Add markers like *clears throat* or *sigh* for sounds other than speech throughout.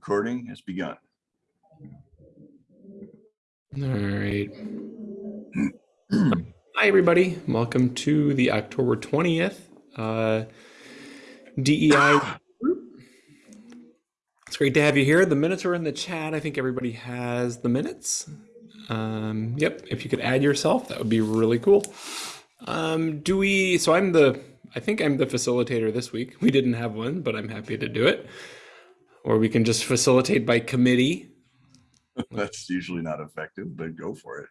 recording has begun. All right. Hi, everybody. Welcome to the October 20th uh, DEI group. *gasps* It's great to have you here. The minutes are in the chat. I think everybody has the minutes. Um, yep. If you could add yourself, that would be really cool. Um, do we, so I'm the, I think I'm the facilitator this week. We didn't have one, but I'm happy to do it. Or we can just facilitate by committee. *laughs* That's usually not effective, but go for it.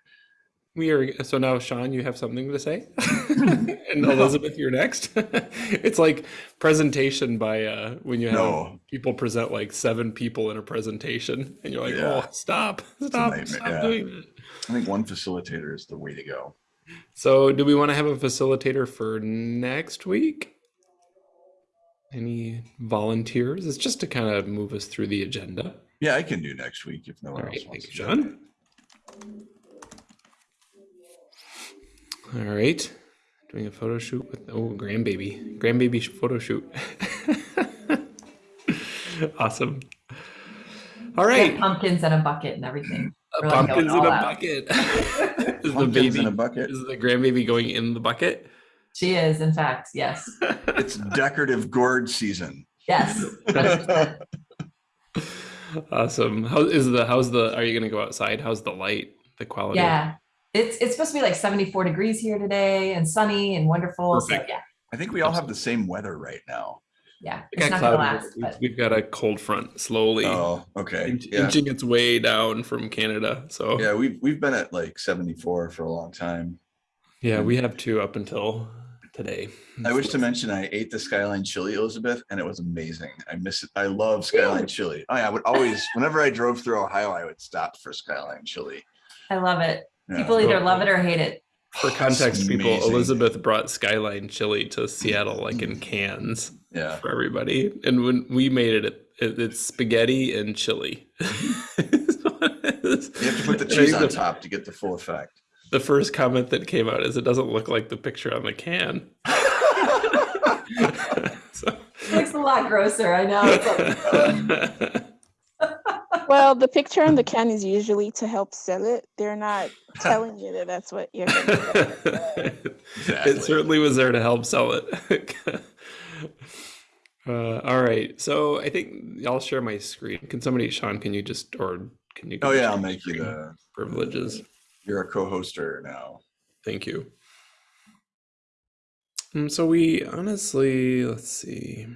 We are so now, Sean. You have something to say, *laughs* *laughs* and Elizabeth, you're next. it's like presentation by uh, when you have No. people present like seven people in a presentation, and you're like, Yeah. "Oh, stop, stop, stop yeah. doing that." I think one facilitator is the way to go. So, do we want to have a facilitator for next week? Any volunteers? It's just to kind of move us through the agenda. Yeah, I can do next week if no All one right, else wants thank to. you, jump John. All right, doing a photo shoot with oh grandbaby, grandbaby photo shoot. *laughs* awesome. All right. We pumpkins and a bucket and everything. We're like oh, pumpkins in a out. bucket. *laughs* is the baby in a bucket. is the grandbaby going in the bucket? She is, in fact, yes, It's decorative gourd season. yes. *laughs* awesome. How is the how's the? Are you gonna go outside? How's the light? The quality? Yeah, it's it's supposed to be like 74 degrees here today and sunny and wonderful. So Perfect. yeah, I think we all have the same weather right now. yeah, It not gonna last, but We've got a cold front slowly Oh, okay. inch- Yeah. inching its way down from Canada. So Yeah, we've we've been at like 74 for a long time. Yeah, we have two up until today. I wish to mention I ate the Skyline chili, Elizabeth, and it was amazing. I miss it. I love Skyline chili. Oh, I, I would always, whenever I drove through Ohio, I would stop for Skyline chili. I love it. Yeah. People either love it or hate it. For context, people. Elizabeth brought Skyline chili to Seattle, like in mm. cans Yeah. for everybody. And when we made it, it it's spaghetti and chili. you *laughs* You have to put the cheese on top to get the full effect. The first comment that came out is it doesn't look like the picture on the can. *laughs* so, It looks a lot grosser. I know. *laughs* Well, the picture on the can is usually to help sell it. They're not telling you that that's what you're going to Exactly. It certainly was there to help sell it. *laughs* uh, all right, so I think I'll share my screen. Can somebody, Sean? Can you just or can you? Oh yeah, I'll make you screen the, privileges. You're a co-hoster now. Thank you. Um, so we honestly, let's see.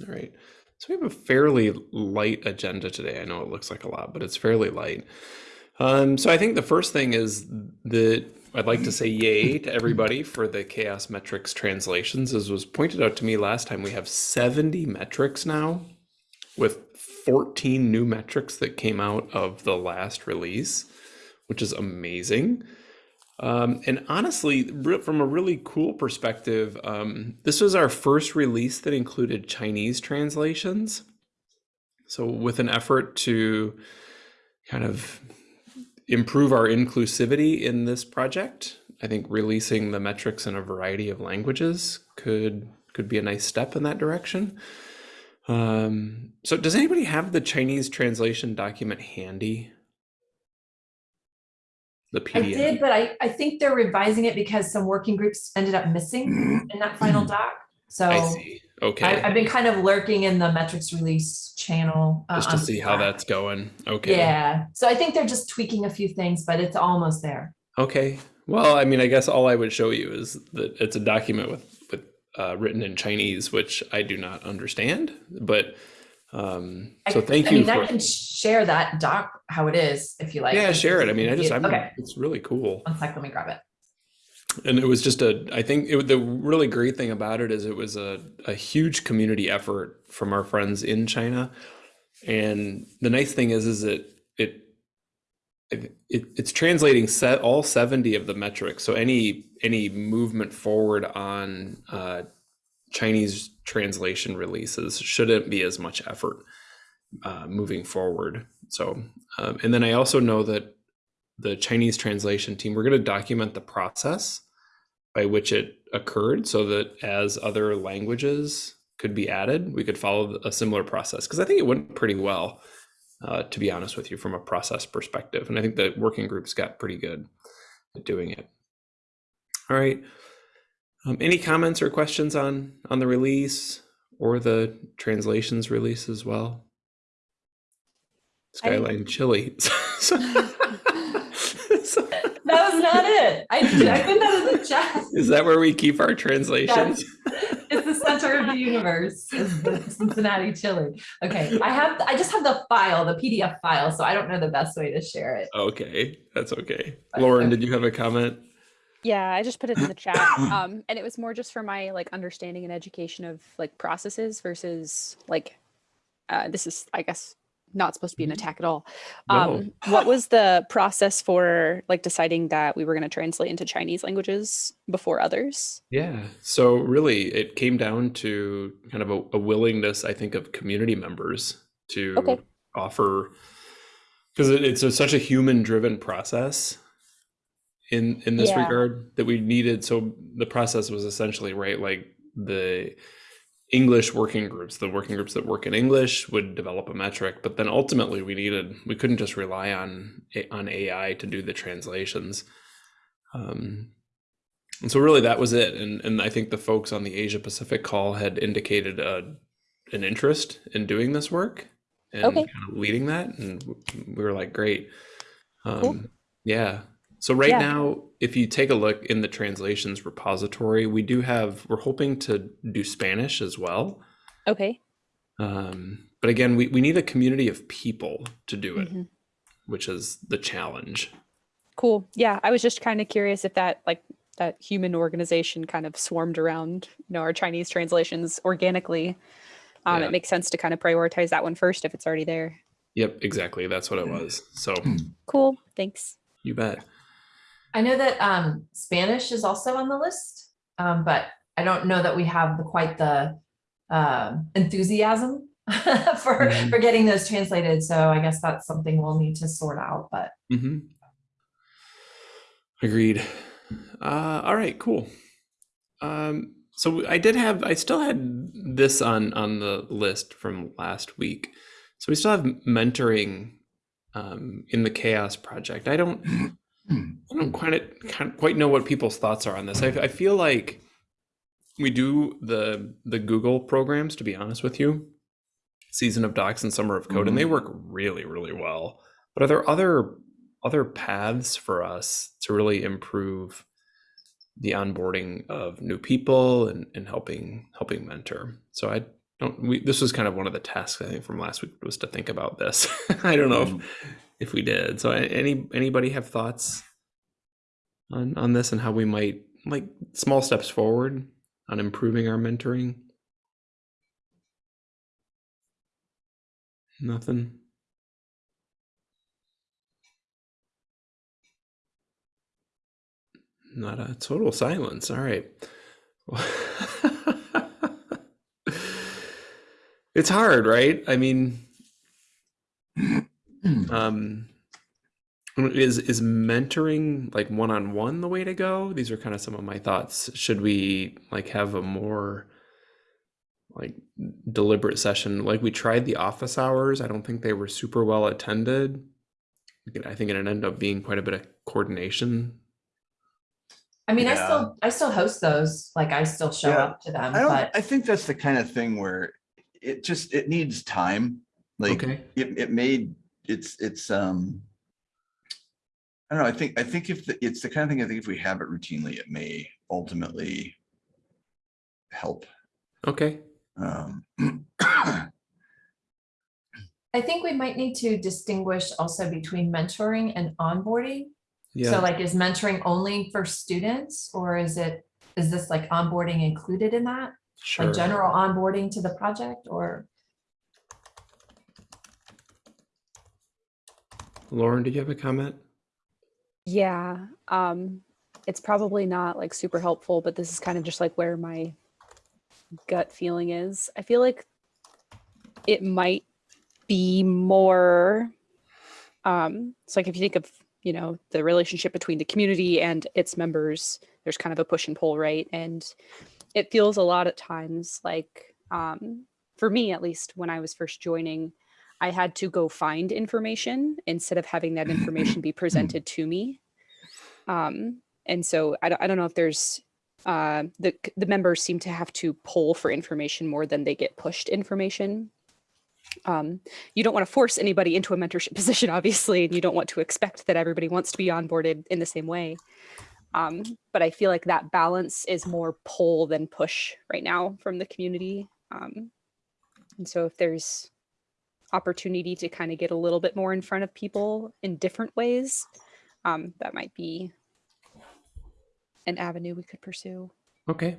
All right. So we have a fairly light agenda today. I know it looks like a lot, but it's fairly light. Um, so I think the first thing is that I'd like to say yay to everybody for the CHAOSS metrics translations. As was pointed out to me last time, we have 70 metrics now with 14 new metrics that came out of the last release, which is amazing. Um, and honestly, from a really cool perspective, um, this was our first release that included Chinese translations. So, with an effort to kind of improve our inclusivity in this project, I think releasing the metrics in a variety of languages could could be a nice step in that direction. Um, so, does anybody have the Chinese translation document handy? The I did, but I, I think they're revising it because some working groups ended up missing *clears throat* in that final doc. So I see. Okay. I, I've been kind of lurking in the metrics release channel. uh, just to see how that's going. Okay. Yeah, so I think they're just tweaking a few things, but it's almost there. Okay. Well, I mean, I guess all I would show you is that it's a document with with uh, written in Chinese, which I do not understand. But um, so thank I you I mean, for I can share that doc how it is if you like. yeah, share it. I mean, I just I'm, okay. it's really cool. One sec, let me grab it. and it was just a i think it, the really great thing about it is it was a, a huge community effort from our friends in china and the nice thing is is it it it, it it's translating set all 70 of the metrics so any any movement forward on uh, chinese translation releases shouldn't be as much effort uh, moving forward so um, and then i also know that the Chinese translation team, we're going to document the process by which it occurred so that as other languages could be added, we could follow a similar process because I think it went pretty well, uh, to be honest with you, from a process perspective. And I think the working groups got pretty good at doing it. All right. Um, any comments or questions on on the release or the translations release as well? Skyline Chili. *laughs* That was not it. I, I put that in the chat. Is that where we keep our translations? It's the center of the universe, is the Cincinnati chili. Okay, I have, I just have the file, the PDF file, so I don't know the best way to share it. Okay, that's okay. Lauren, did you have a comment? Yeah, I just put it in the chat. *coughs* Um, and it was more just for my like understanding and education of like processes versus like uh, this is I guess not supposed to be an attack at all. No. Um, what was the process for like deciding that we were going to translate into Chinese languages before others? Yeah. So really, it came down to kind of a, a willingness, I think, of community members to Okay. offer, because it, it's a, such a human-driven process in in this Yeah. regard that we needed. So the process was essentially right, like the English working groups, the working groups that work in English would develop a metric, but then ultimately we needed we couldn't just rely on on AI to do the translations. Um, and so really that was it. And and I think the folks on the Asia Pacific call had indicated a, an interest in doing this work and Okay. kind of leading that. And we were like, great. Um, Cool. Yeah. So right Yeah. now, if you take a look in the translations repository, we do have, we're hoping to do Spanish as well. Okay. Um, but again, we, we need a community of people to do it, Mhm. which is the challenge. Cool. Yeah, I was just kind of curious if that like that human organization kind of swarmed around you know our Chinese translations organically. Um, Yeah. It makes sense to kind of prioritize that one first if it's already there. Yep, exactly. That's what it was. So Cool. Thanks. you bet. I know that um, Spanish is also on the list, um, but I don't know that we have the, quite the um, enthusiasm *laughs* for, Mhm. for getting those translated. So I guess that's something we'll need to sort out, but hmm Agreed. Uh, all right, cool. Um, so I did have, I still had this on on the list from last week. So we still have mentoring um, in the CHAOSS Project. I don't, *clears throat* Hmm. I don't quite can't quite know what people's thoughts are on this. I, I feel like we do the the Google programs. To be honest with you, Season of Docs and Summer of Code, and they mm-hmm. work really really well. But are there other other paths for us to really improve the onboarding of new people and, and helping helping mentor? So I don't. We, this was kind of one of the tasks I think from last week was to think about this. *laughs* I don't know if mm-hmm. If we did. So any anybody have thoughts on on this and how we might like small steps forward on improving our mentoring? Nothing. Not a total silence. All right. *laughs* it's hard, right? I mean, um is is mentoring like one-on-one the way to go? These are kind of some of my thoughts. Should we like have a more like deliberate session? Like we tried the office hours. I don't think they were super well attended. I think it ended up being quite a bit of coordination. I mean, I still, I still host those, like I still show Yeah. up to them, I don't, but I think that's the kind of thing where it just, it needs time. Like, okay. it, it made, it's, it's, um. I don't know, I think, I think if, the- it's the kind of thing, I think if we have it routinely, it may ultimately help. okay Um, I think we might need to distinguish also between mentoring and onboarding. Yeah. So like, is mentoring only for students or is it, is this like onboarding included in that? sure Like general onboarding to the project or? Lauren did you have a comment Yeah. Um, it's probably not like super helpful, but this is kind of just like where my gut feeling is. I feel like it might be more um it's like if you think of you know the relationship between the community and its members there's kind of a push and pull right and it feels a lot at times like um, for me at least, when I was first joining, I had to go find information instead of having that information be *laughs* presented to me. Um, and so I don't, I don't know if there's uh, the the members seem to have to pull for information more than they get pushed information. Um, you don't want to force anybody into a mentorship *laughs* position, obviously, and you don't want to expect that everybody wants to be onboarded in the same way. Um, but I feel like that balance is more pull than push right now from the community. Um, and so if there's opportunity to kind of get a little bit more in front of people in different ways, um, that might be an avenue we could pursue. Okay,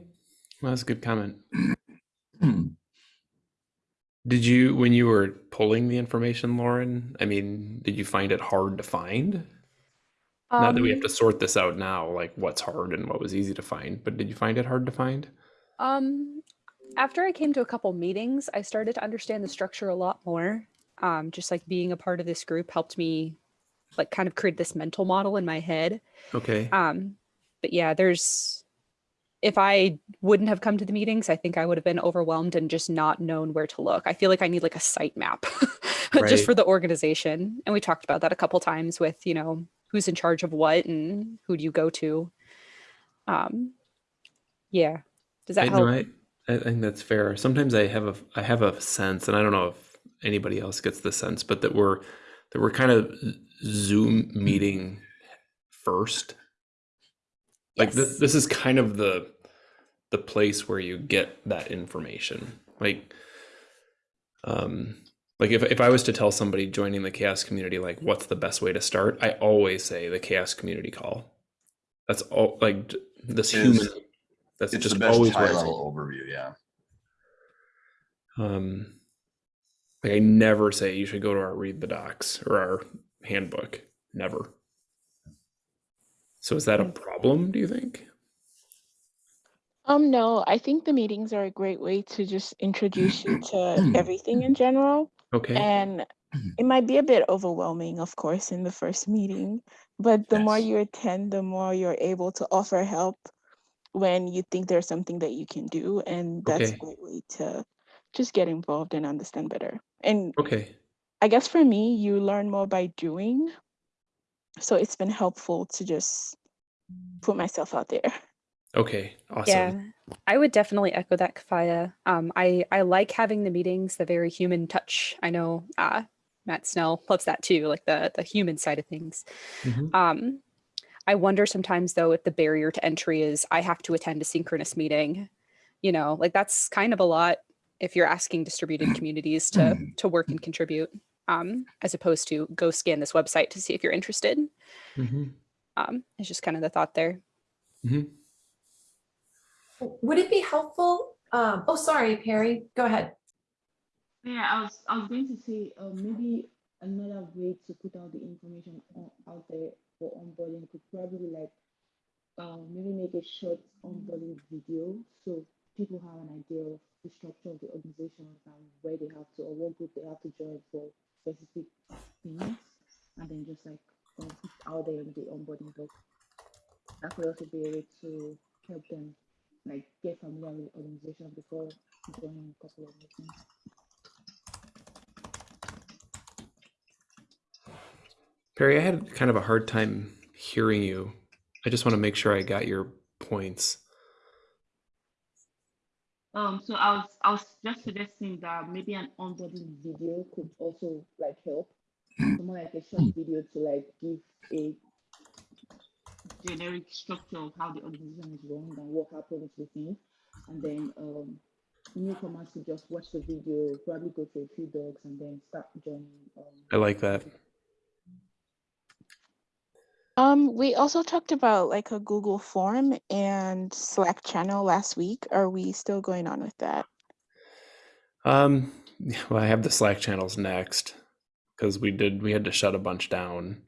well, that's a good comment. *clears throat* Did you, when you were pulling the information, Lauren? I mean, did you find it hard to find? Not that we have Um, to sort this out now, like what's hard and what was easy to find, but did you find it hard to find? Um, after I came to a couple meetings, I started to understand the structure a lot more. Um, just like being a part of this group helped me like kind of create this mental model in my head. Okay. Um, but yeah, there's if I wouldn't have come to the meetings, I think I would have been overwhelmed and just not known where to look. I feel like I need like a site map *laughs* Right. just for the organization. And we talked about that a couple times with, you know, who's in charge of what and who do you go to. Um, yeah. Does that I, help? no, I, I think that's fair. Sometimes I have a I have a sense, and I don't know if anybody else gets the sense, but that we're that we're kind of Zoom meeting first. Like this, Yes. this is kind of the the place where you get that information. Like, um, like if if I was to tell somebody joining the CHAOSS community, like what's the best way to start, I always say the CHAOSS community call. That's all. Like this human. Is- That's It's just the best always high where I say. level overview, yeah. Um, like I never say you should go to our read the docs or our handbook. Never. So is that a problem? Do you think? Um, no, I think the meetings are a great way to just introduce you to *clears throat* everything in general. Okay. And *clears throat* it might be a bit overwhelming, of course, in the first meeting, but the more you attend, the more you're able to offer help when you think there's something that you can do. And that's Okay. a great way to just get involved and understand better. And Okay. I guess for me, you learn more by doing. So it's been helpful to just put myself out there. Okay. Awesome. Yeah, I would definitely echo that, Kafaya. Um, I I like having the meetings, the very human touch. I know uh, Matt Snell loves that too, like the the human side of things. Mhm. Um, I wonder sometimes though if the barrier to entry is I have to attend a synchronous meeting. You know, like that's kind of a lot if you're asking distributed *clears throat* communities to to work and contribute, um, as opposed to go scan this website to see if you're interested. Mhm. Um, it's just kind of the thought there. Mm -hmm. Would it be helpful? Um, oh, sorry, Perry, go ahead. Yeah, I was I was going to say uh, maybe another way to put out the information out there for onboarding could probably like um, maybe make a short onboarding video so people have an idea of the structure of the organization and where they have to or what group they have to join for specific things and then just like um, out there in the onboarding book. That could also be a way to help them like get familiar with the organization before joining a couple of meetings. Perry, I had kind of a hard time hearing you. I just want to make sure I got your points. Um, so I was I was just suggesting that maybe an onboarding video could also like help. So more like a short video to like give a generic structure of how the organization is run and what happens within. And then um newcomers could just watch the video, probably go through a few docs and then start joining um I like that. Um, we also talked about like a Google form and Slack channel last week. Are we still going on with that? Um, well, I have the Slack channels next because we did we had to shut a bunch down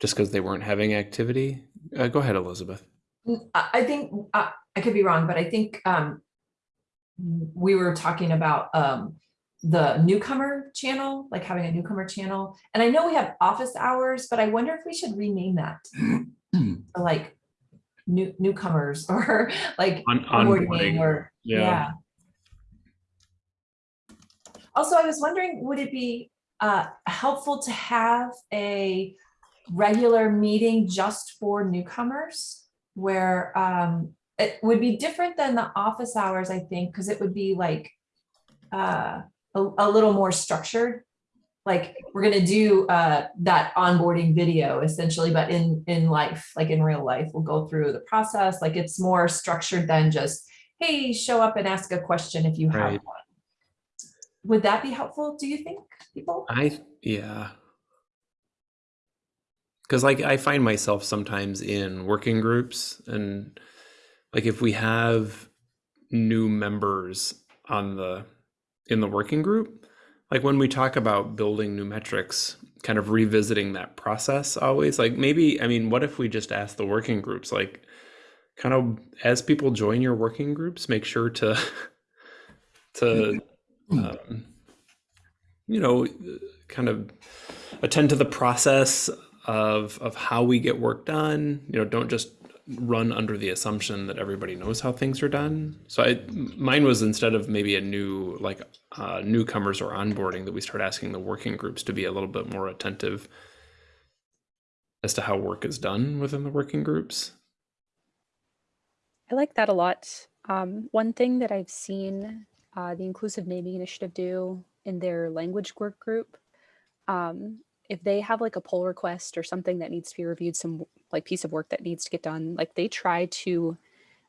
just because they weren't having activity. Uh, go ahead, Elizabeth. I think, uh, I could be wrong, but I think um, we were talking about um, the newcomer channel, like having a newcomer channel. And I know we have office hours, but I wonder if we should rename that *clears throat* to like new newcomers *laughs* or like On onboarding onboarding. or, Yeah. yeah. Also, I was wondering, would it be uh, helpful to have a regular meeting just for newcomers? Where um, it would be different than the office hours, I think, because it would be like uh, a, a little more structured. Like, we're gonna do uh, that onboarding video essentially, but in, in life, like in real life, we'll go through the process. Like, it's more structured than just, hey, show up and ask a question if you have Right. one. Would that be helpful, do you think, people? I yeah. Cuz like I find myself sometimes in working groups and like if we have new members on the in the working group, like when we talk about building new metrics, kind of revisiting that process always, like maybe I mean what if we just ask the working groups like kind of as people join your working groups, make sure to *laughs* to um, you know, kind of attend to the process of of how we get work done. You know, don't just run under the assumption that everybody knows how things are done. So I, mine was instead of maybe a new like uh, newcomers or onboarding that we start asking the working groups to be a little bit more attentive as to how work is done within the working groups. I like that a lot. Um, one thing that I've seen uh, the Inclusive Naming Initiative do in their language work group, um, if they have like a pull request or something that needs to be reviewed, some like piece of work that needs to get done, like they try to,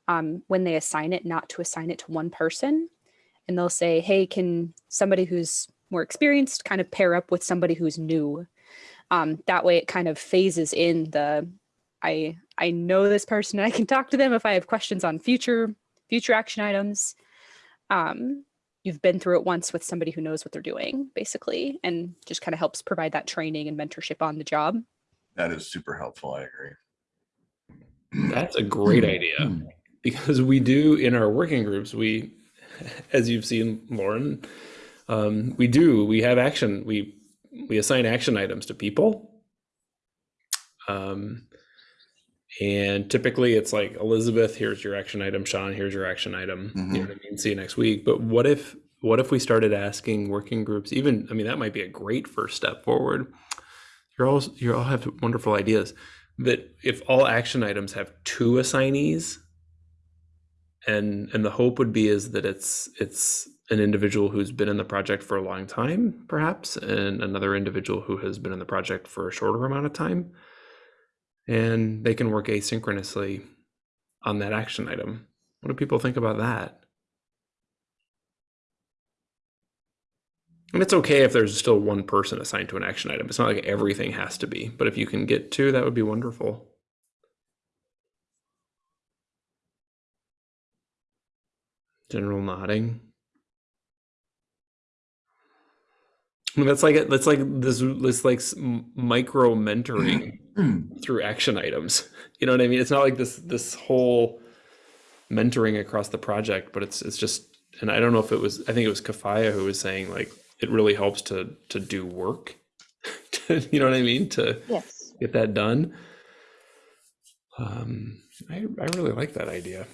um, when they assign it, not to assign it to one person. And they'll say, hey, can somebody who's more experienced kind of pair up with somebody who's new? Um, that way it kind of phases in the I I know this person and I can talk to them if I have questions on future future action items. Um, you've been through it once with somebody who knows what they're doing, basically, and just kind of helps provide that training and mentorship on the job. That is super helpful. I agree. That's a great *clears throat* idea because we do in our working groups, we, *laughs* as you've seen, Lauren, um, we do, we have action, we, we assign action items to people. Um, and typically it's like Elizabeth, here's your action item, Sean, here's your action item. You know what I mean? See you next week. But what if, what if we started asking working groups, even, I mean, that might be a great first step forward. You're all, you all have wonderful ideas that if all action items have two assignees and and the hope would be is that it's it's an individual who's been in the project for a long time perhaps and another individual who has been in the project for a shorter amount of time and they can work asynchronously on that action item what do people think about that and it's okay if there's still one person assigned to an action item it's not like everything has to be but if you can get two that would be wonderful general nodding. That's like that's like this this like micro mentoring *clears throat* through action items. You know what I mean? It's not like this this whole mentoring across the project, but it's it's just and I don't know if it was I think it was Kafaya who was saying like it really helps to to do work. *laughs* you know what I mean? To Yes. get that done. Um, I, I really like that idea.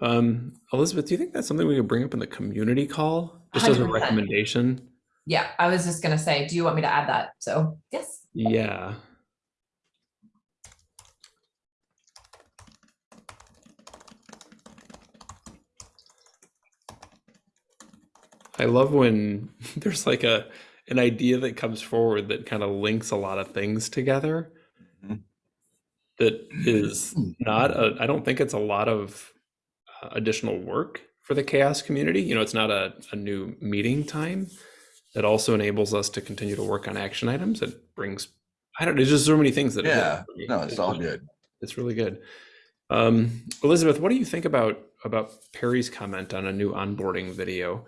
Um, Elizabeth, do you think that's something we could bring up in the community call? Just as a recommendation? Yeah, I was just gonna say, do you want me to add that? So, yes. Yeah. I love when *laughs* there's like a an idea that comes forward that kind of links a lot of things together. Mhm. That is not a, I don't think it's a lot of uh, additional work for the CHAOSS community. You know, it's not a, a new meeting time. It also enables us to continue to work on action items. It brings, I don't, know, there's just so many things that. Yeah, no, it's all good. It's really good. Um, Elizabeth, what do you think about about Perry's comment on a new onboarding video?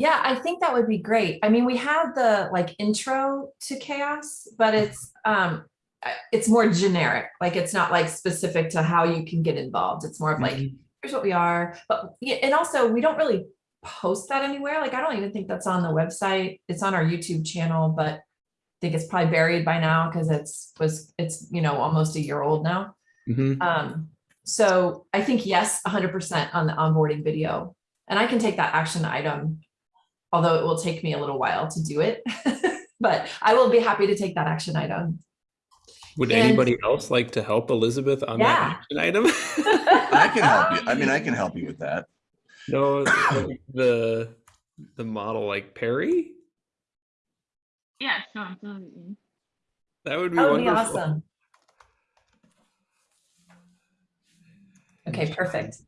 Yeah, I think that would be great. I mean, we have the like intro to CHAOSS, but it's um it's more generic. Like it's not like specific to how you can get involved. It's more of like, here's what we are. But yeah, and also we don't really post that anywhere. Like I don't even think that's on the website. It's on our YouTube channel, but I think it's probably buried by now because it's was it's you know almost a year old now. Mhm. Um, so I think yes, hundred percent on the onboarding video. And I can take that action item although it will take me a little while to do it. *laughs* But I will be happy to take that action item. Would And- anybody else like to help Elizabeth on Yeah. that action item? *laughs* I can help you. I mean, I can help you with that. no, *coughs* the the model like Perry. Yeah, sure, I'm totally in. That would be That would be awesome. Okay, perfect.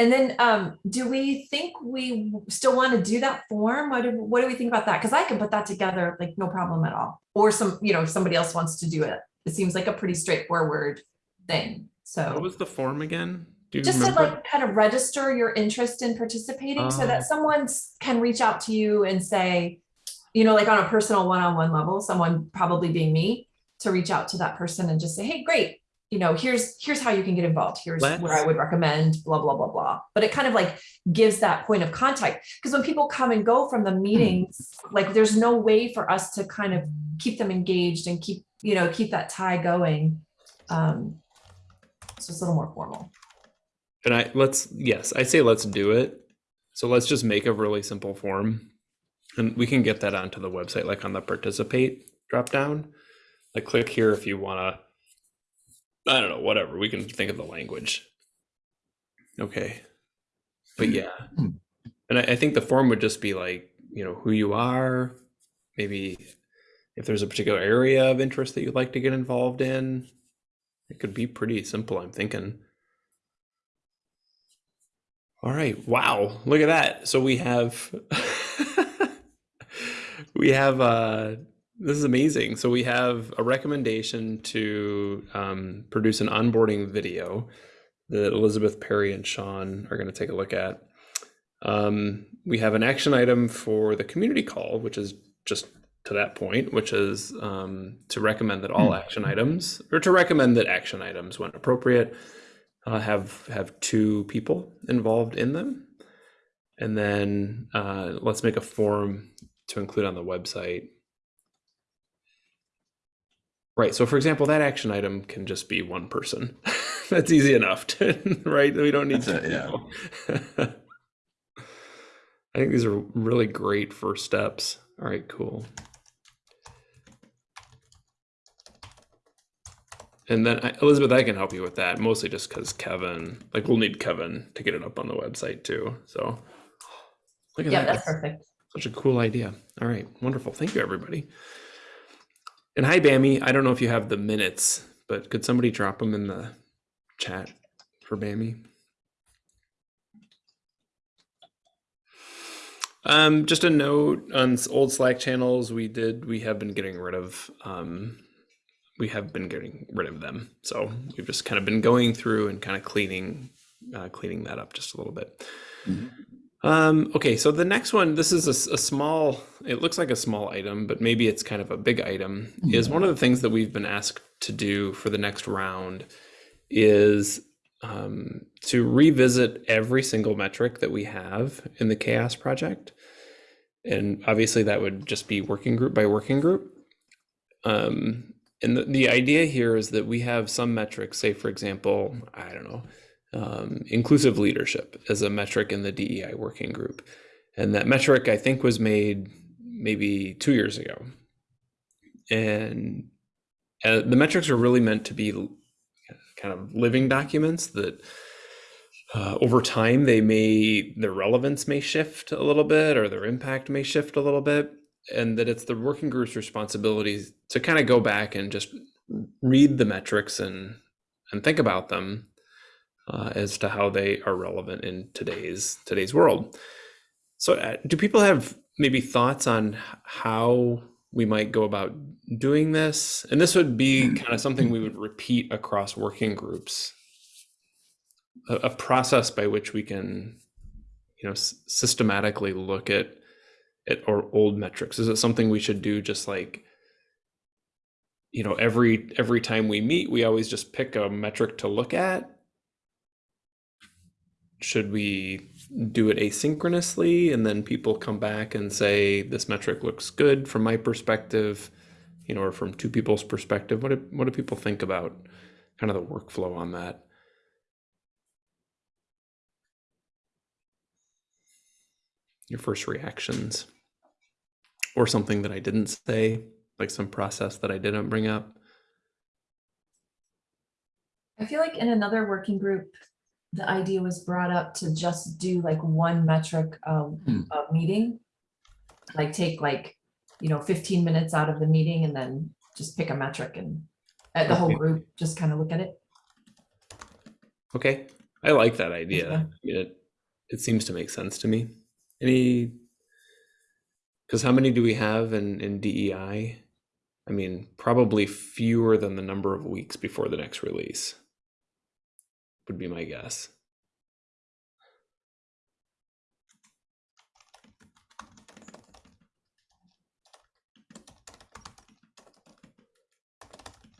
And then, um, do we think we still want to do that form? What do, what do we think about that? Because I can put that together, like, no problem at all. Or some, you know, if somebody else wants to do it. It seems like a pretty straightforward thing, So What was the form again? Do you Just to like kind of register your interest in participating so Oh. that someone can reach out to you and say, you know, like on a personal one-on-one level, someone probably being me, to reach out to that person and just say, hey, great, you know, here's, here's how you can get involved. Here's where I would recommend, blah, blah, blah, blah. But it kind of like gives that point of contact. Because when people come and go from the meetings, like there's no way for us to kind of keep them engaged and keep, you know, keep that tie going. Um, So it's a little more formal. And I let's yes, I say let's do it. So let's just make a really simple form. And we can get that onto the website, like on the participate drop down. Like click here if you wanna I don't know, whatever. We can think of the language. Okay. But yeah. Hmm. And I, I think the form would just be like, you know, who you are, maybe if there's a particular area of interest that you'd like to get involved in. It could be pretty simple, I'm thinking. All right. Wow. Look at that. So we have *laughs* we have uh this is amazing. So we have a recommendation to um, produce an onboarding video that Elizabeth Perry and Sean are going to take a look at. Um, we have an action item for the community call, which is just to that point, which is um, to recommend that all action items, or to recommend that action items, when appropriate, uh, have have two people involved in them, and then uh, let's make a form to include on the website. Right. So, for example, that action item can just be one person. *laughs* That's easy enough, to, *laughs* right? We don't need That's two it, yeah. *laughs* I think these are really great first steps. All right, cool. And then I- Elizabeth, I can help you with that, mostly just because Kevin, like we'll need Kevin to get it up on the website too. So look at Yeah, that. Yeah, that's perfect. Such a cool idea. All right, wonderful. Thank you, everybody. And hi, Bammy. I don't know if you have the minutes, but could somebody drop them in the chat for Bammy? Um, just a note on old Slack channels. We did. We have been getting rid of. Um, we have been getting rid of them. So we've just kind of been going through and kind of cleaning, uh, cleaning that up just a little bit. Mhm. Um, okay, so the next one, this is a small, it looks like a small item, but maybe it's kind of a big item, is one of the things that we've been asked to do for the next round is um, to revisit every single metric that we have in the CHAOSS project. And obviously that would just be working group by working group. Um, and the, the idea here is that we have some metrics, say, for example, I don't know, um, inclusive leadership as a metric in the DEI working group. And that metric, I think, was made maybe two years ago. And uh, the metrics are really meant to be kind of living documents that uh, over time they may their relevance may shift a little bit or their impact may shift a little bit and that it's the working group's responsibilities to kind of go back and just read the metrics and and think about them uh, as to how they are relevant in today's today's world. So, uh, do people have maybe thoughts on how we might go about doing this? And this would be kind of something we would repeat across working groups. A, a process by which we can, you know, systematically look at at our old metrics. Is it something we should do just like you know every every time we meet we always just pick a metric to look at should we do it asynchronously and then people come back and say this metric looks good from my perspective you know or from two people's perspective what do, what do people think about kind of the workflow on that your first reactions or something that I didn't say, like some process that I didn't bring up. I feel like in another working group, the idea was brought up to just do like one metric of Hmm. a meeting. Like take like, you know, fifteen minutes out of the meeting and then just pick a metric and uh, the whole group just kind of look at it. Okay, I like that idea. Mean, it it seems to make sense to me. Any because how many do we have in in DEI? I mean, probably fewer than the number of weeks before the next release. Would be my guess.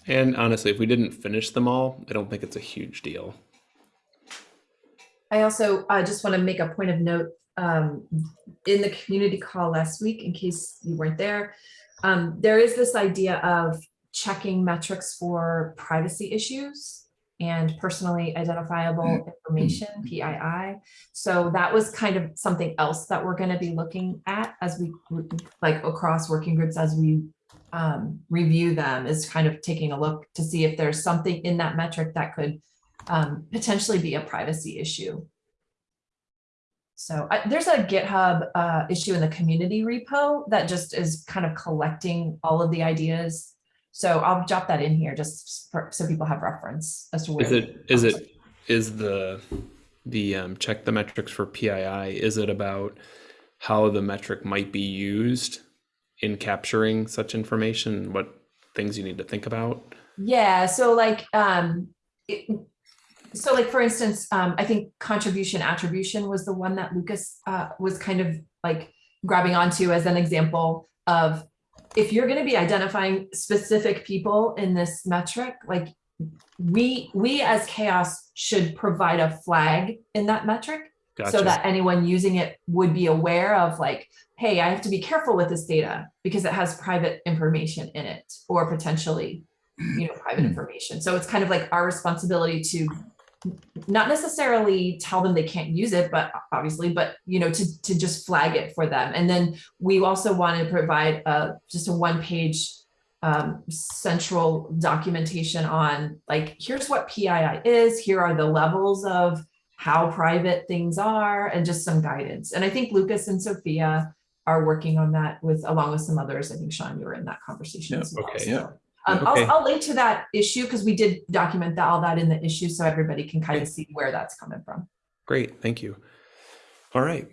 And honestly, if we didn't finish them all, I don't think it's a huge deal. I also, I just want to make a point of note, um, in the community call last week, in case you weren't there. Um, there is this idea of checking metrics for privacy issues and personally identifiable information, PII. So that was kind of something else that we're going to be looking at as we, like across working groups, as we um, review them, is kind of taking a look to see if there's something in that metric that could um, potentially be a privacy issue. So I, there's a GitHub uh, issue in the community repo that just is kind of collecting all of the ideas. So I'll drop that in here just for, so people have reference as to where. Is it is it is the the um, check the metrics for PII? Is it about how the metric might be used in capturing such information? What things you need to think about? Yeah, so like, um, it, so like, for instance, um, I think contribution attribution was the one that Lucas, uh, was kind of like grabbing onto as an example of if you're gonna be identifying specific people in this metric, like we, we as CHAOSS should provide a flag in that metric Gotcha. so that anyone using it would be aware of like, hey, I have to be careful with this data because it has private information in it or potentially, you know, private hmm. information. So it's kind of like our responsibility to not necessarily tell them they can't use it, but obviously, but you know, to to just flag it for them. And then we also want to provide a just a one page um, central documentation on like, here's what PII is, here are the levels of how private things are and just some guidance. And I think Lucas and Sophia are working on that with, along with some others. I think Sean, you were in that conversation Yeah, as well. okay, so, yeah. Um, Okay. I'll, I'll link to that issue because we did document that, all that in the issue so everybody can kind of see where that's coming from. Great, thank you. All right.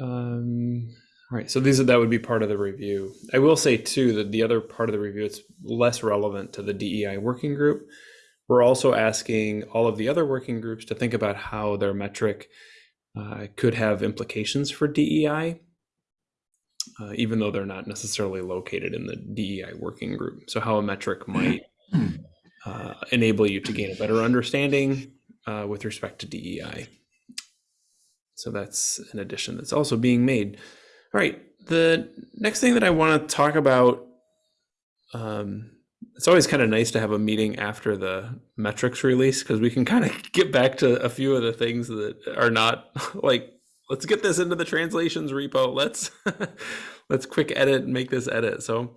Um, all right, so these are, that would be part of the review. I will say too that the other part of the review, it's less relevant to the DEI working group. We're also asking all of the other working groups to think about how their metric uh, could have implications for DEI, uh, even though they're not necessarily located in the DEI working group. So how a metric might uh, enable you to gain a better understanding uh, with respect to DEI. So that's an addition that's also being made. All right, the next thing that I want to talk about, um, it's always kind of nice to have a meeting after the metrics release because we can kind of *laughs* get back to a few of the things that are not *laughs* like, let's get this into the translations repo. Let's *laughs* let's quick edit and make this edit. So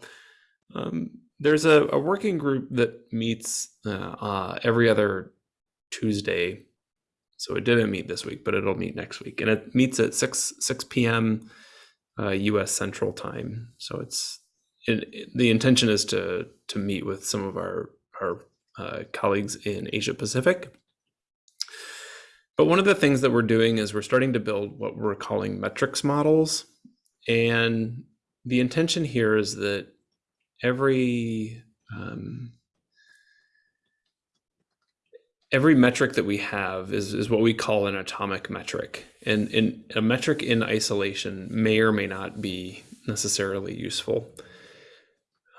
um, there's a, a working group that meets uh, uh, every other Tuesday. So it didn't meet this week, but it'll meet next week, and it meets at six six p.m. Uh, U.S. Central Time. So it's it, it- the intention is to to meet with some of our our uh, colleagues in Asia Pacific. But one of the things that we're doing is we're starting to build what we're calling metrics models, and the intention here is that every um, every metric that we have is, is what we call an atomic metric. And in a metric in isolation may or may not be necessarily useful.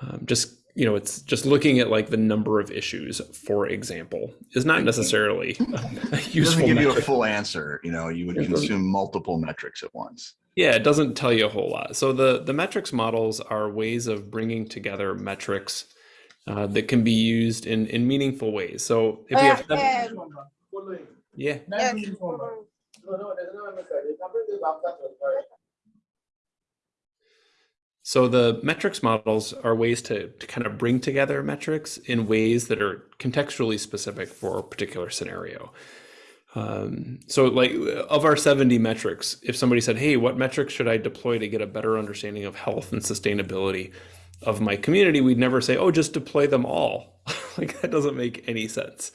Um, just you know it's just looking at like the number of issues for example is not necessarily *laughs* a It doesn't useful give you a full answer, you know, you would consume multiple metrics at once. Yeah, it doesn't tell you a whole lot. So the the metrics models are ways of bringing together metrics uh, that can be used in in meaningful ways. So if we have seven, yeah, So the metrics models are ways to, to kind of bring together metrics in ways that are contextually specific for a particular scenario. Um, so like of our 70 metrics, if somebody said, hey, what metrics should I deploy to get a better understanding of health and sustainability of my community, we'd never say, oh, just deploy them all. *laughs* like that doesn't make any sense.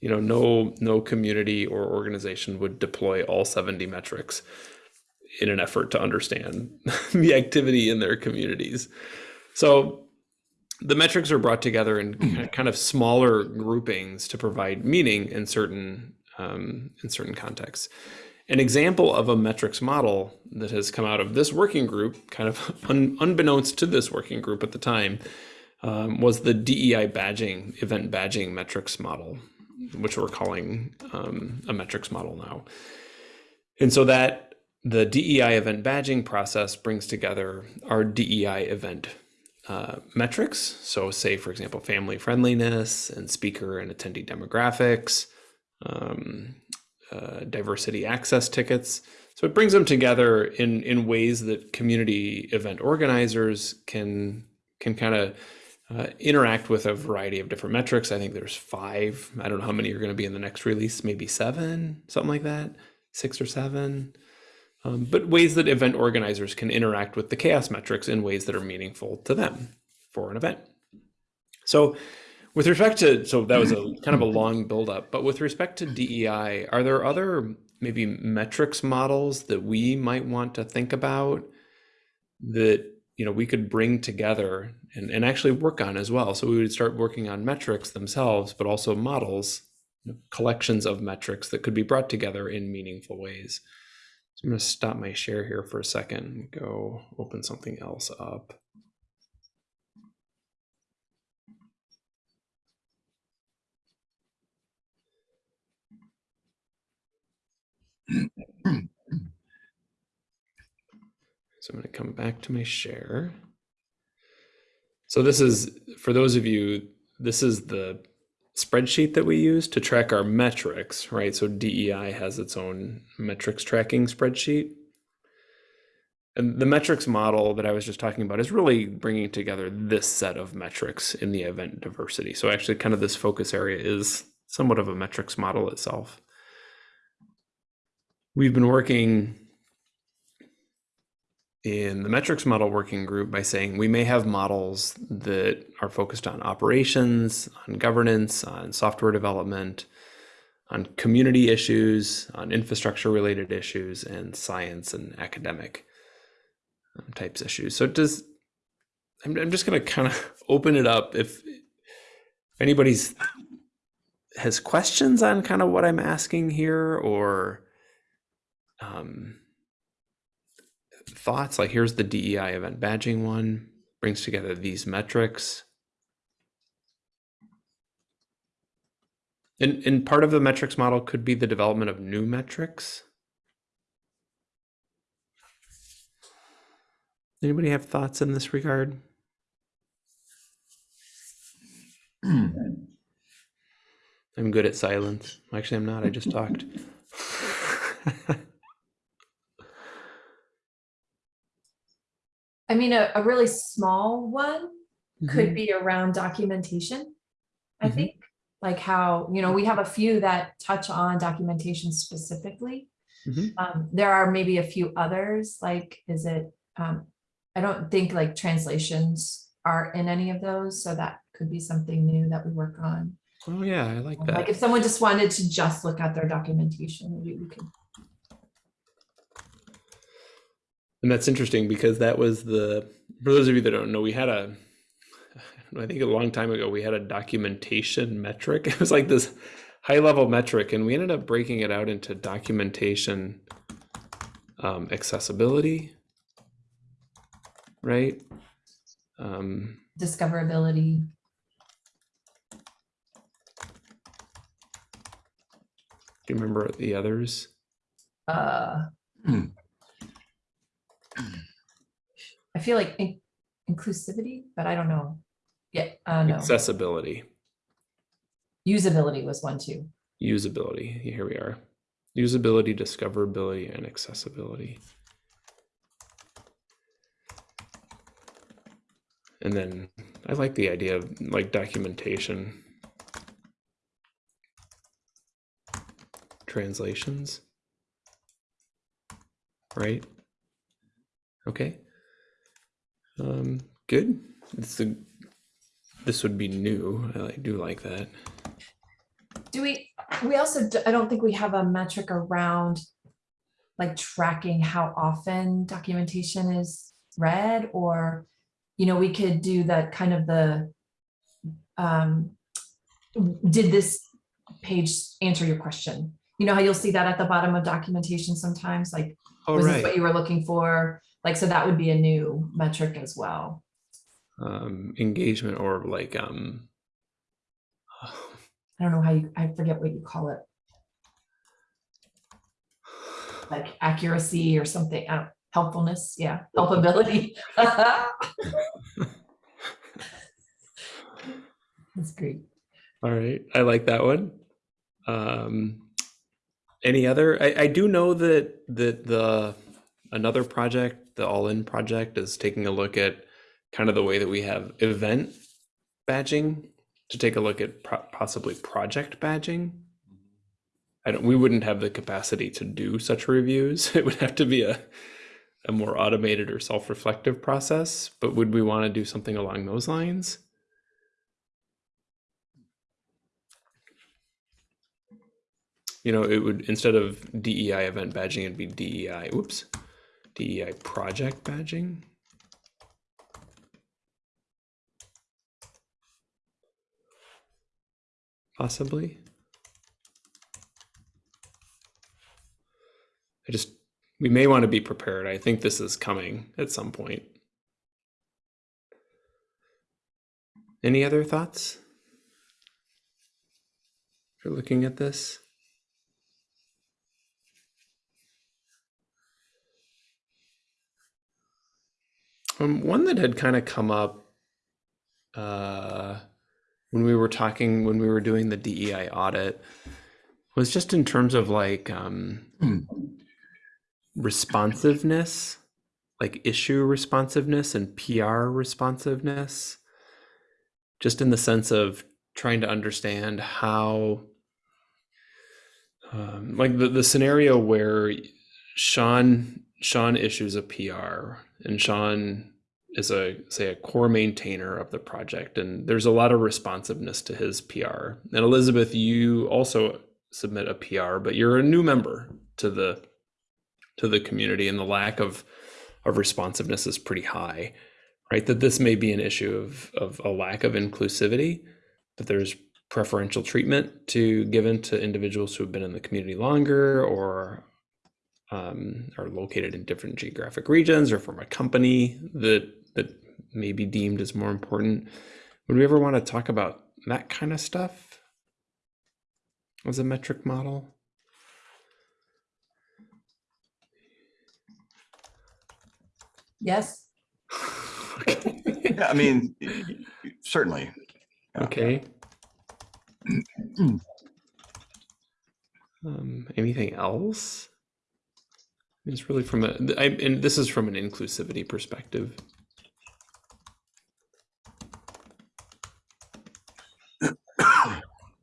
You know, no no community or organization would deploy all 70 metrics in an effort to understand *laughs* the activity in their communities. So the metrics are brought together in kind of smaller groupings to provide meaning in certain um, in certain contexts. An example of a metrics model that has come out of this working group, kind of *laughs* un, unbeknownst to this working group at the time, um, was the DEI badging, event badging metrics model, which we're calling um, a metrics model now. And so that the DEI event badging process brings together our DEI event uh, metrics. So, say, for example, family friendliness and speaker and attendee demographics, um, uh, diversity access tickets. So it brings them together in in ways that community event organizers can can kind of uh, interact with a variety of different metrics. I think there's five. I don't know how many are going to be in the next release. Maybe seven, something like that, six or seven. Um, but ways that event organizers can interact with the CHAOSS metrics in ways that are meaningful to them for an event. So with respect to, so that was a kind of a long buildup, but with respect to DEI, are there other maybe metrics models that we might want to think about that you know we could bring together and, and actually work on as well? So we would start working on metrics themselves, but also models, you know, collections of metrics that could be brought together in meaningful ways. I'm going to stop my share here for a second and go open something else up. So I'm going to come back to my share. So this is, for those of you, this is the spreadsheet that we use to track our metrics, right? So DEI has its own metrics tracking spreadsheet. And the metrics model that I was just talking about is really bringing together this set of metrics in the event diversity. So actually kind of this focus area is somewhat of a metrics model itself. We've been working in the metrics model working group by saying we may have models that are focused on operations, on governance, on software development, on community issues, on infrastructure related issues, and science and academic um, types issues. So does I'm, I'm just going to kind of *laughs* open it up if, if anybody's has questions on kind of what I'm asking here or um, thoughts like here's the DEI event badging one brings together these metrics. And, and part of the metrics model could be the development of new metrics. Anybody have thoughts in this regard? Hmm. I'm good at silence. Actually i'm not. I just talked *laughs* *laughs* I mean, a, a really small one could Mhm. be around documentation. I Mhm. think, like how, you know, we have a few that touch on documentation specifically. Mhm. Um, there are maybe a few others, like, is it, um, I don't think like translations are in any of those, so that could be something new that we work on. oh yeah i like Um, that Like if someone just wanted to just look at their documentation, maybe we could, And that's interesting because that was the, for those of you that don't know, we had a, I think a long time ago, we had a documentation metric. *laughs* It was like this high level metric, and we ended up breaking it out into documentation um, accessibility, right? Um, discoverability. do you remember the others? uh Hmm. I feel like in- inclusivity, but I don't know. Yeah, uh, no, Accessibility, usability was one too. usability. Here we are. Usability, discoverability, and accessibility. And then I like the idea of like documentation. Translations. Right? Okay. Um, good. It's a, this would be new. I do like that. Do we, we also, I don't think we have a metric around like tracking how often documentation is read or, you know, we could do that kind of the um, did this page answer your question? You know how you'll see that at the bottom of documentation sometimes, like, All was this what you were looking for? Like, so that would be a new metric as well. Um, engagement or like um. *sighs* I don't know how you, I forget what you call it, like accuracy or something, I don't, helpfulness, yeah, helpability. *laughs* That's great. All right, I like that one. Um, any other? I, I do know that that the another project, the All In project, is taking a look at kind of the way that we have event badging to take a look at pro- possibly project badging. I don't. We wouldn't have the capacity to do such reviews. *laughs* It would have to be a a more automated or self-reflective process. But would we want to do something along those lines? you know, it would instead of DEI event badging, it'd be DEI. Oops, DEI uh, project badging. Possibly. I just we may want to be prepared. I think this is coming at some point. Any other thoughts? For looking at this. Um, one that had kind of come up uh, when we were talking, when we were doing the DEI audit, was just in terms of like um, Hmm. responsiveness, like issue responsiveness and PR responsiveness, just in the sense of trying to understand how, um, like the, the scenario where Sean Sean issues a PR and Sean is a say a core maintainer of the project and there's a lot of responsiveness to his PR. And Elizabeth, you also submit a PR, but you're a new member to the to the community and the lack of of responsiveness is pretty high. Right? That this may be an issue of of a lack of inclusivity, that there's preferential treatment to given to individuals who have been in the community longer or um, are located in different geographic regions or from a company that that may be deemed as more important. Would we ever want to talk about that kind of stuff as a metric model? Yes, okay. Yeah, I mean, certainly. Yeah. okay. *clears throat* Um, anything else? It's really from a, I, and this is from an inclusivity perspective.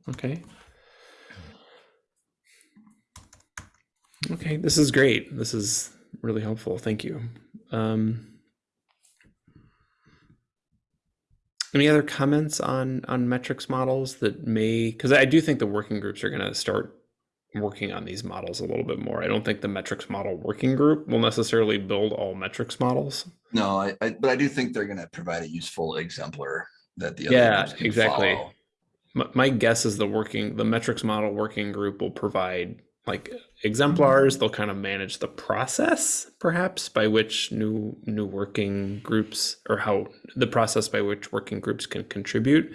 Okay. Okay, this is great. This is really helpful. Thank you. Um, any other comments on on metrics models that may because I do think the working groups are going to start working on these models a little bit more. I don't think the metrics model working group will necessarily build all metrics models. No, I, I, but I do think they're gonna provide a useful exemplar that the other Yeah, can exactly. follow. My, guess is the working the metrics model working group will provide like exemplars. They'll kind of manage the process perhaps by which new new working groups or how the process by which working groups can contribute.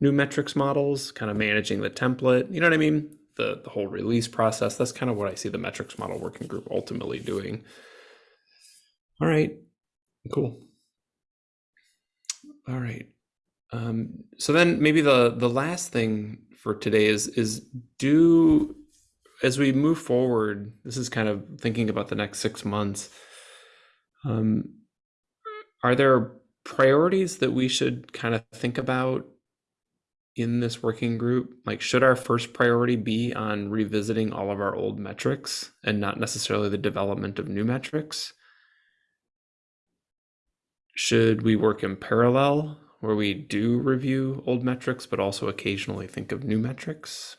New metrics models kind of managing the template you know what i mean? The the whole release process that's kind of what i see the metrics model working group ultimately doing. All right. Cool. All right um, so then maybe the the last thing for today is is do as we move forward, this is kind of thinking about the next six months. Um, are there priorities that we should kind of think about in this working group? Like, should our first priority be on revisiting all of our old metrics and not necessarily the development of new metrics? Should we work in parallel where we do review old metrics, but also occasionally think of new metrics?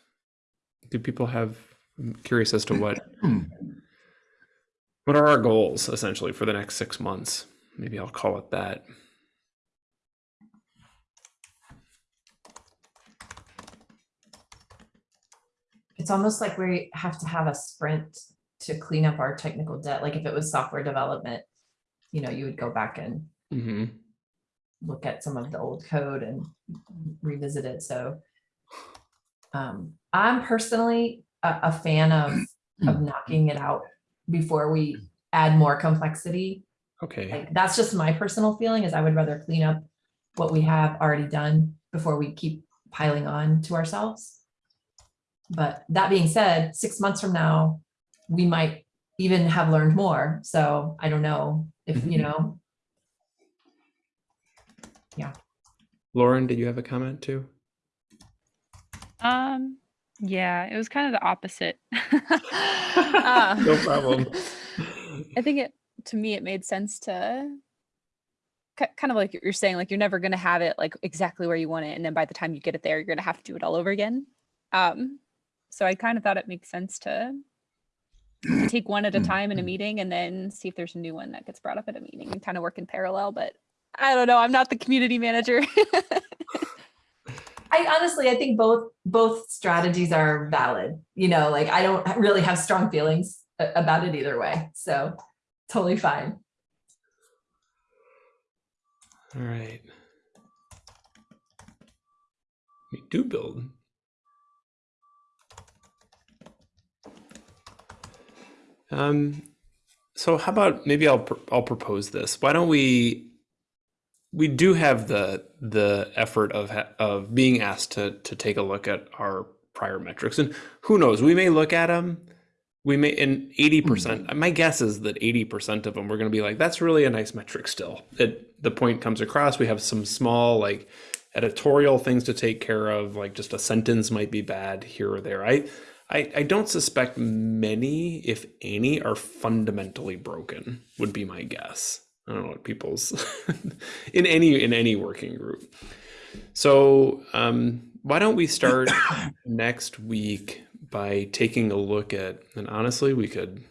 Do people have, I'm curious as to what, what are our goals essentially for the next six months? Maybe I'll call it that. It's almost like we have to have a sprint to clean up our technical debt. Like if it was software development, you know, you would go back and hmm look at some of the old code and revisit it. So um, I'm personally a, a fan of, of knocking it out before we add more complexity. Okay. Like, that's just my personal feeling is I would rather clean up what we have already done before we keep piling on to ourselves. But that being said, six months from now, we might even have learned more. So I don't know if, you Mhm. Know, Lauren, did you have a comment too? Um, yeah, it was kind of the opposite. Uh, *laughs* No problem. I think it to me it made sense to kind of like you're saying, like you're never gonna have it like exactly where you want it, and then by the time you get it there, you're gonna have to do it all over again. Um, so I kind of thought it makes sense to to take one at a time in a meeting and then see if there's a new one that gets brought up at a meeting and kind of work in parallel. But I don't know, I'm not the community manager. *laughs* I honestly, I think both, both strategies are valid, you know, like I don't really have strong feelings about it either way. So totally fine. All right. We do build. Um, so how about maybe I'll pr- I'll propose this. Why don't we? We do have the the effort of of being asked to to take a look at our prior metrics, and who knows, we may look at them. We may, and eighty hmm. percent. My guess is that eighty percent of them we're going to be like, that's really a nice metric. Still, it the point comes across. We have some small like editorial things to take care of, like just a sentence might be bad here or there. I, I, I don't suspect many, if any, are fundamentally broken. Would be my guess. I don't know what people's *laughs* in any in any working group. So um, why don't we start *coughs* next week by taking a look at and honestly we could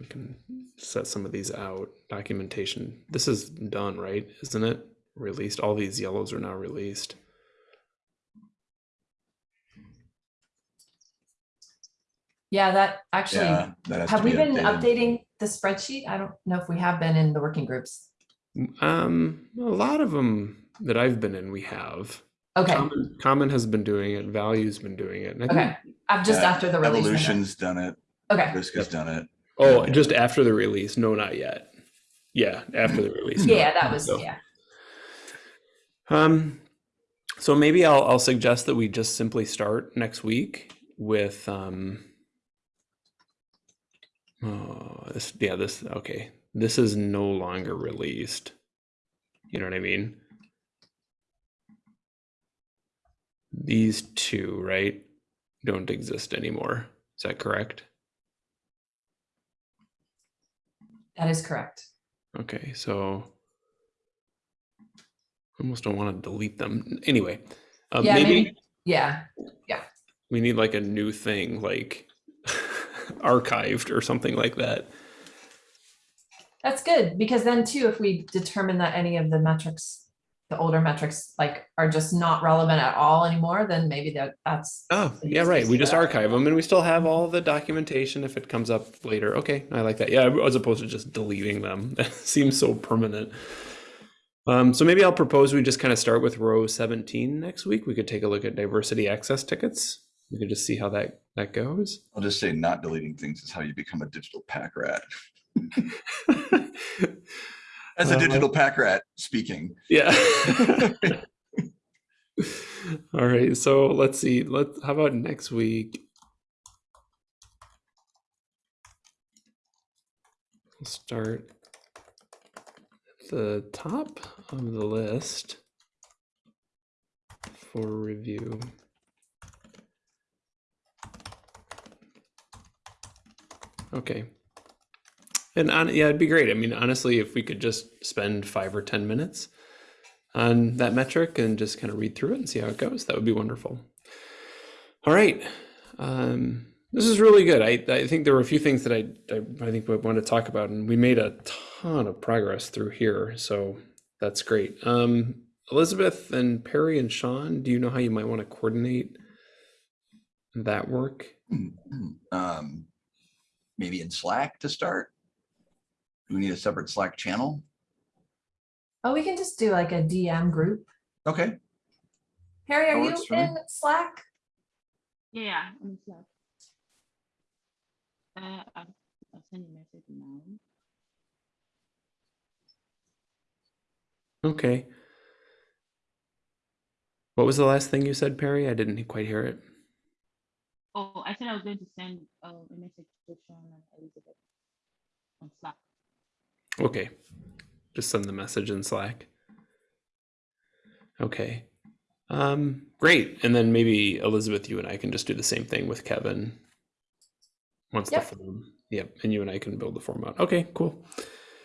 we can set some of these out documentation. This is done, right? Isn't it? Released. All these yellows are now released. Yeah, that actually, Yeah. that has to have we be been updated. updating the spreadsheet? I don't know if we have been in the working groups. Um, a lot of them that I've been in, we have. Okay, Common, Common has been doing it. Value's been doing it. and I think- okay. I'm just after the release. of it. Evolution's done it. Okay, Risk has done it. oh, just after the release. No, not yet. Yeah, after the release. no. yeah, that was, So- yeah. Um, so maybe I'll I'll suggest that we just simply start next week with um. Oh, this yeah this okay. This is no longer released. You know what I mean? These two, right, don't exist anymore. Is that correct? That is correct. Okay, so I almost don't want to delete them. Anyway, uh, Yeah, maybe maybe, yeah, we need like a new thing, like archived or something like that. that's good, because then too, if we determine that any of the metrics, the older metrics, like, are just not relevant at all anymore, then maybe that, that's. Oh, yeah, right. We just that. archive them and we still have all the documentation if it comes up later. Okay, I like that. Yeah, as opposed to just deleting them. *laughs* That seems so permanent. Um, so maybe I'll propose we just kind of start with row 17 next week. We could take a look at diversity access tickets. We could just see how that that goes. I'll just say not deleting things is how you become a digital pack rat. *laughs* As a digital pack rat speaking. Yeah. *laughs* All right. So let's see. Let's how about next week? Start at the top of the list for review. Okay. And on, yeah, it'd be great. I mean, honestly, if we could just spend five or 10 minutes on that metric and just kind of read through it and see how it goes, that would be wonderful. All right. Um, this is really good. I, I think there were a few things that I, I, I think we want to talk about, and we made a ton of progress through here. So that's great. Um, Elizabeth and Perry and Sean, do you know how you might want to coordinate that work? Um, maybe in Slack to start? Do we need a separate Slack channel? Oh, we can just do like a DM group. Okay, Harry, That are you works me. in Slack? Yeah, I'm in Slack. Uh, I'll, I'll send a message now. Okay. What was the last thing you said, Perry? I didn't quite hear it. Oh, I said I was going to send uh, a message to Sean and Elizabeth on Slack. Okay. Just send the message in Slack. Okay. Um, great. And then maybe Elizabeth, you and I can just do the same thing with Kevin. Once Yep. the form. Yep. And you and I can build the form out. Okay, cool.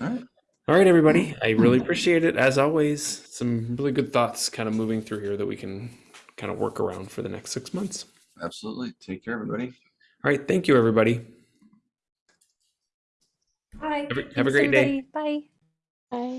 all right. All right, everybody. I really appreciate it. As always, some really good thoughts kind of moving through here that we can kind of work around for the next six months. Absolutely. Take care, everybody. All right. Thank you, everybody. Bye. Have a, have a Thanks, great day. Bye. Bye.